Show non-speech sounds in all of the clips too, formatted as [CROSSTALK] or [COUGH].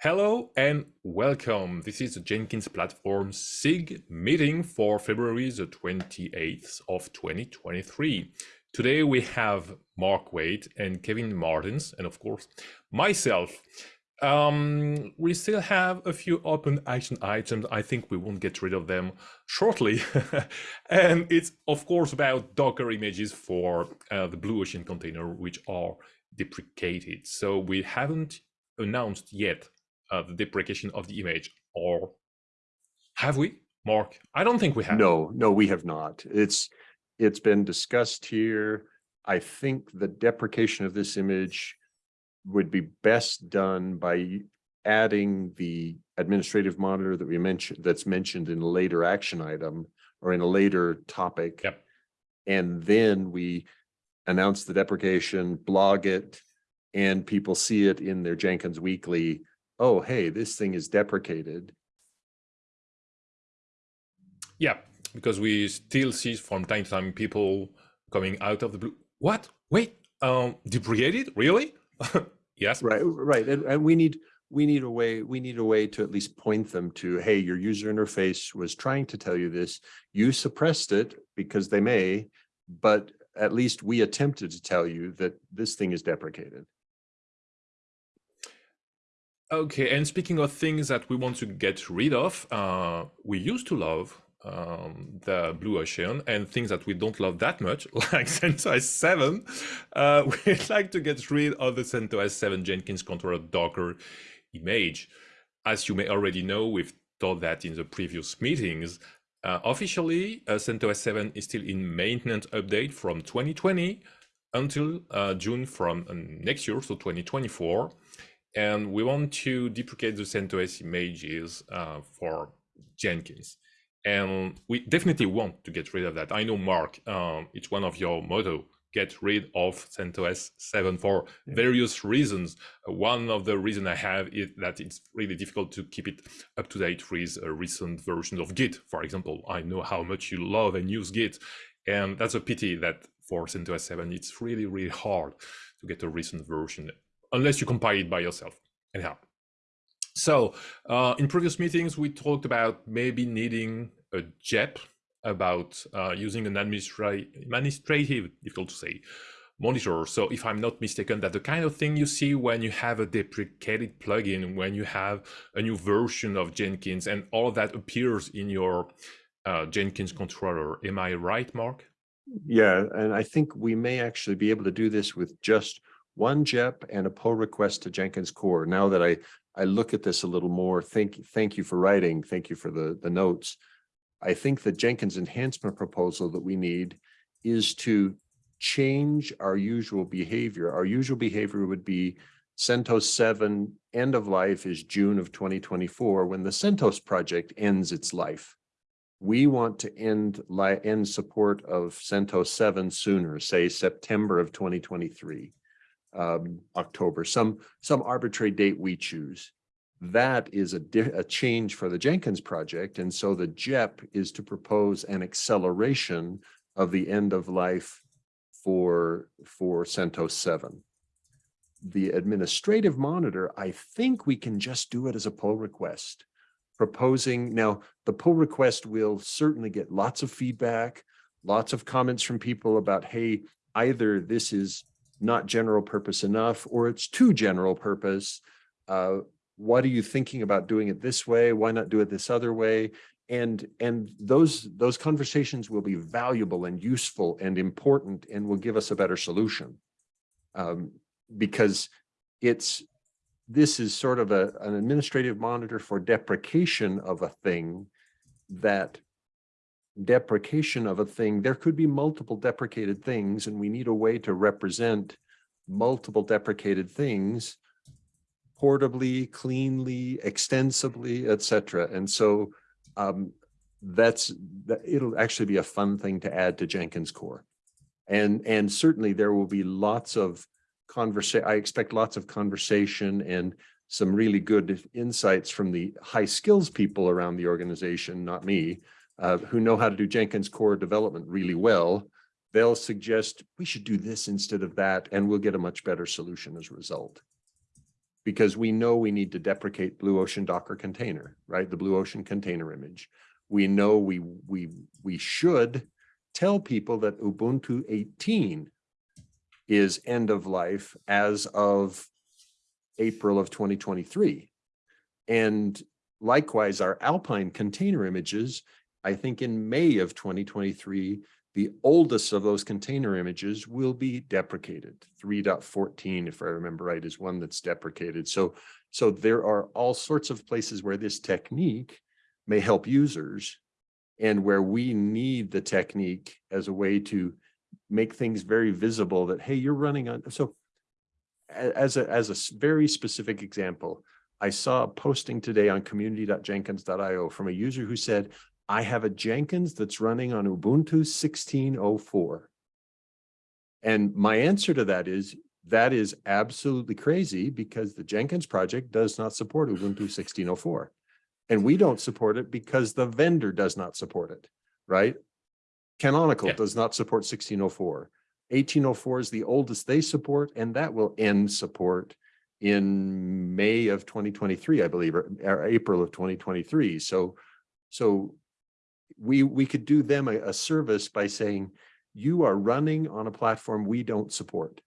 Hello and welcome. This is the Jenkins Platform SIG meeting for February the 28th of 2023. Today we have Mark Waite and Kevin Martens, and of course myself. Um, we still have a few open action items. I think we won't get rid of them shortly. [LAUGHS] and it's of course about Docker images for uh, the Blue Ocean container, which are deprecated. So we haven't announced yet uh, the deprecation of the image, or have we, Mark? I don't think we have. No, no, we have not. It's it's been discussed here. I think the deprecation of this image would be best done by adding the administrative monitor that we mentioned that's mentioned in a later action item or in a later topic. Yep. And then we announce the deprecation, blog it, and people see it in their Jenkins Weekly oh, hey, this thing is deprecated. Yeah, because we still see from time to time people coming out of the blue. What? Wait, um, deprecated? Really? [LAUGHS] yes. Right, right. And, and we need we need a way we need a way to at least point them to hey your user interface was trying to tell you this you suppressed it because they may but at least we attempted to tell you that this thing is deprecated Okay, and speaking of things that we want to get rid of, uh, we used to love um, the Blue Ocean and things that we don't love that much, [LAUGHS] like CentOS 7. Uh, [LAUGHS] we'd like to get rid of the CentOS 7 Jenkins controller Docker image. As you may already know, we've taught that in the previous meetings. Uh, officially, uh, CentOS 7 is still in maintenance update from 2020 until uh, June from uh, next year, so 2024 and we want to deprecate the CentOS images uh, for Jenkins. And we definitely want to get rid of that. I know, Mark, um, it's one of your motto, get rid of CentOS 7 for yeah. various reasons. Uh, one of the reasons I have is that it's really difficult to keep it up to date with a recent version of Git, for example. I know how much you love and use Git, and that's a pity that for CentOS 7, it's really, really hard to get a recent version unless you compile it by yourself. Anyhow, so uh, in previous meetings, we talked about maybe needing a JEP about uh, using an administra administrative, difficult to say, monitor. So if I'm not mistaken, that the kind of thing you see when you have a deprecated plugin, when you have a new version of Jenkins and all that appears in your uh, Jenkins controller. Am I right, Mark? Yeah, and I think we may actually be able to do this with just one JEP and a pull request to Jenkins core. Now that I, I look at this a little more, thank, thank you for writing. Thank you for the, the notes. I think the Jenkins enhancement proposal that we need is to change our usual behavior. Our usual behavior would be CentOS 7 end of life is June of 2024 when the CentOS project ends its life. We want to end, end support of CentOS 7 sooner, say September of 2023 um, October, some, some arbitrary date we choose. That is a, a change for the Jenkins project. And so the JEP is to propose an acceleration of the end of life for, for CentOS 7. The administrative monitor, I think we can just do it as a pull request proposing. Now, the pull request will certainly get lots of feedback, lots of comments from people about, hey, either this is not general purpose enough, or it's too general purpose. Uh, what are you thinking about doing it this way? Why not do it this other way? And, and those, those conversations will be valuable and useful and important and will give us a better solution. Um, because it's, this is sort of a, an administrative monitor for deprecation of a thing that deprecation of a thing, there could be multiple deprecated things, and we need a way to represent multiple deprecated things portably, cleanly, extensively, etc. And so um, that's that it'll actually be a fun thing to add to Jenkins core. And, and certainly there will be lots of conversation. I expect lots of conversation and some really good insights from the high skills people around the organization, not me, uh, who know how to do Jenkins core development really well, they'll suggest we should do this instead of that, and we'll get a much better solution as a result. because we know we need to deprecate Blue Ocean Docker container, right? The Blue Ocean container image. We know we we we should tell people that Ubuntu 18 is end of life as of April of 2023. And likewise, our Alpine container images, I think in May of 2023, the oldest of those container images will be deprecated. 3.14, if I remember right, is one that's deprecated. So, so there are all sorts of places where this technique may help users and where we need the technique as a way to make things very visible that, hey, you're running on. So as a, as a very specific example, I saw a posting today on community.jenkins.io from a user who said, I have a Jenkins that's running on Ubuntu 16.04. And my answer to that is, that is absolutely crazy because the Jenkins project does not support Ubuntu 16.04. And we don't support it because the vendor does not support it, right? Canonical Yeah. does not support 1604. 1804 is the oldest they support, and that will end support in May of 2023, I believe, or, or April of 2023. So, so we we could do them a, a service by saying, you are running on a platform we don't support.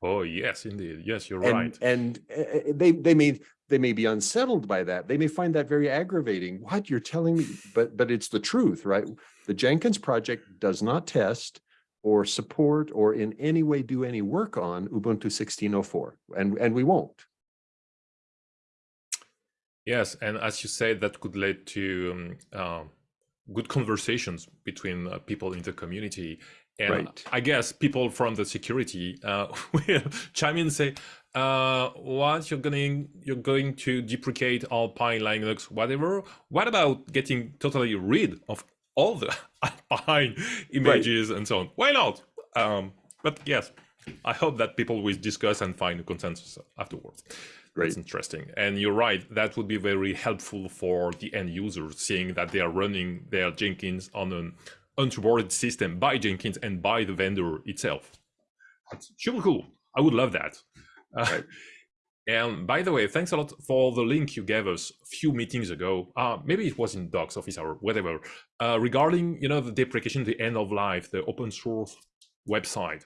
Oh, yes, indeed. Yes, you're And, right. and uh, uh, they, they may, they may be unsettled by that. They may find that very aggravating. What you're telling me, but, but it's the truth, right? The Jenkins project does not test or support or in any way do any work on Ubuntu 16.04 and, and we won't. Yes, and as you say, that could lead to um, uh, good conversations between uh, people in the community. And Right. I guess people from the security uh, [LAUGHS] will chime in and say, uh, what you're going you're going to deprecate Alpine, Linux, whatever. What about getting totally rid of all the [LAUGHS] Alpine images and so on? Why not? Um, but yes, I hope that people will discuss and find a consensus afterwards. Great. That's interesting. And you're right, that would be very helpful for the end user, seeing that they are running their Jenkins on an unsupported system by Jenkins and by the vendor itself. That's super cool. I would love that. Uh, [LAUGHS] and by the way, thanks a lot for the link you gave us a few meetings ago. Uh, maybe it was in Docs office or whatever, uh, regarding you know the deprecation, the end of life, the open source website.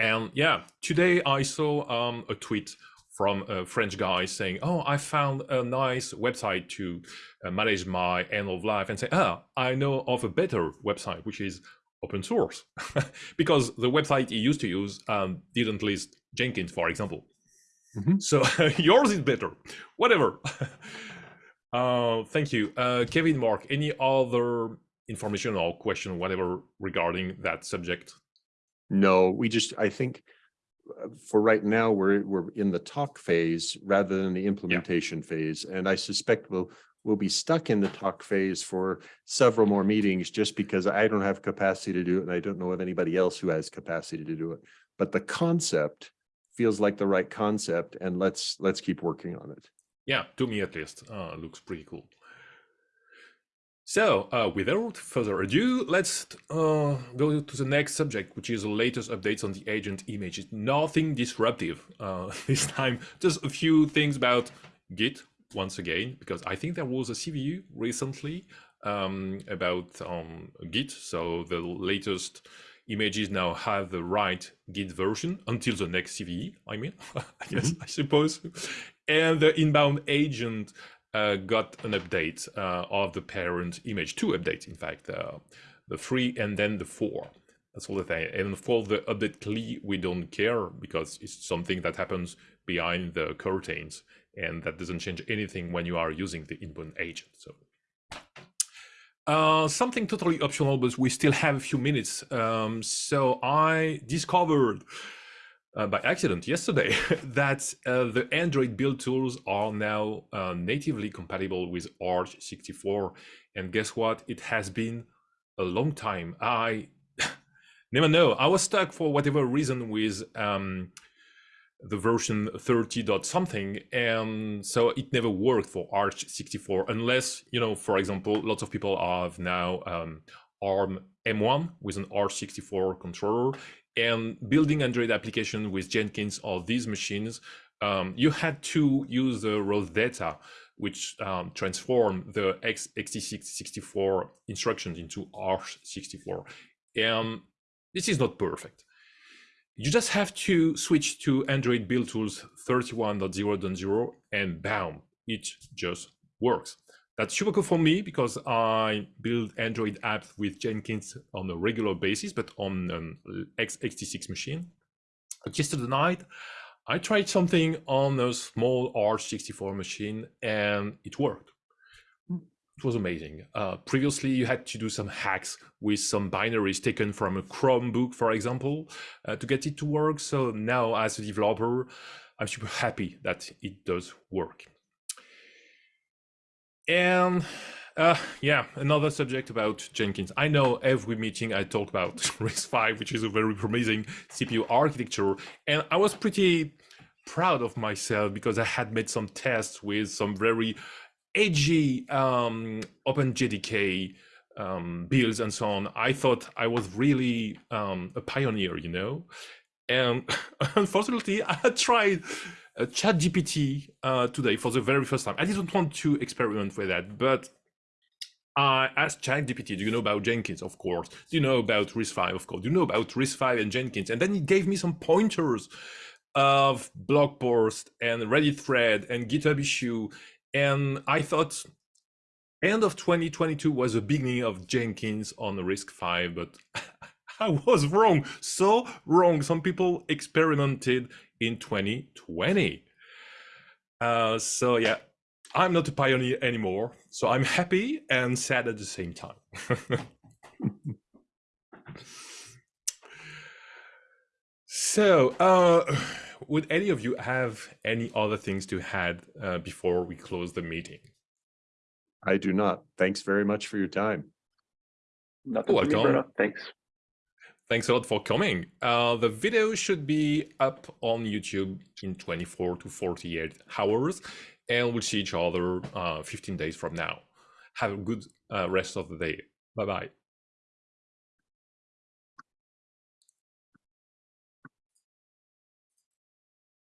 And yeah, today I saw um, a tweet from a French guy saying, "Oh, I found a nice website to uh, manage my end of life," and say, "Ah, I know of a better website which is open source," [LAUGHS] because the website he used to use um, didn't list Jenkins, for example. Mhm. So [LAUGHS] yours is better. Whatever. [LAUGHS] uh, thank you, uh, Kevin. Mark, any other information or question, whatever, regarding that subject? No, we just, I think for right now, we're, we're in the talk phase rather than the implementation phase. And I suspect we'll, we'll be stuck in the talk phase for several more meetings just because I don't have capacity to do it and I don't know of anybody else who has capacity to do it. But the concept feels like the right concept and let's, let's keep working on it. Yeah, to me at least, uh, looks pretty cool. So, uh, without further ado, let's uh, go to the next subject, which is the latest updates on the agent images. Nothing disruptive uh, [LAUGHS] this time, just a few things about Git once again, because I think there was a CVE recently um, about um, Git. So the latest images now have the right Git version until the next CVE, I mean, [LAUGHS] I guess, I suppose. And the inbound agent uh, got an update uh, of the parent image, two updates, in fact, uh, the three and then the four. That's all the thing. And for the update CLI, we don't care because it's something that happens behind the curtains and that doesn't change anything when you are using the inbound agent. So uh, something totally optional, but we still have a few minutes. Um, so I discovered uh, by accident yesterday [LAUGHS] that uh, the Android build tools are now uh, natively compatible with aarch64. And guess what? It has been a long time. I [LAUGHS] never know. I was stuck for whatever reason with um, the version 30 dot something and so it never worked for aarch64 unless you know for example lots of people have now um, arm m1 with an arch 64 controller and building android application with jenkins on these machines um, you had to use the Rosetta, which um, the X, xt64 instructions into R64. And this is not perfect. You just have to switch to Android build tools 31.0.0 and bam, it just works. That's super cool for me because I build Android apps with Jenkins on a regular basis, but on an x86 machine. But yesterday night, I tried something on a small R64 machine and it worked. It was amazing. Uh, previously, you had to do some hacks with some binaries taken from a Chromebook, for example, uh, to get it to work. So now as a developer, I'm super happy that it does work. And uh, yeah, another subject about Jenkins. I know every meeting I talk about [LAUGHS] RISC-V, which is a very promising CPU architecture, and I was pretty proud of myself because I had made some tests with some very edgy um, OpenJDK um, builds and so on. I thought I was really um, a pioneer, you know. And [LAUGHS] unfortunately, I tried uh, ChatGPT uh, today for the very first time. I didn't want to experiment with that, but I asked ChatGPT, do you know about Jenkins? Of course. Do you know about RISC-V? Of course. Do you know about RISC-V and Jenkins? And then he gave me some pointers of blog post and Reddit thread and GitHub issue. And I thought end of 2022 was the beginning of Jenkins on RISC-V, but [LAUGHS] I was wrong, so wrong. Some people experimented in 2020. Uh, so yeah, I'm not a pioneer anymore. So I'm happy and sad at the same time. [LAUGHS] so uh, would any of you have any other things to add uh, before we close the meeting? I do not. Thanks very much for your time. Nothing for me, Bruno. Thanks. Thanks a lot for coming. Uh, the video should be up on YouTube in 24 to 48 hours, and we'll see each other uh, 15 days from now. Have a good uh, rest of the day. Bye bye.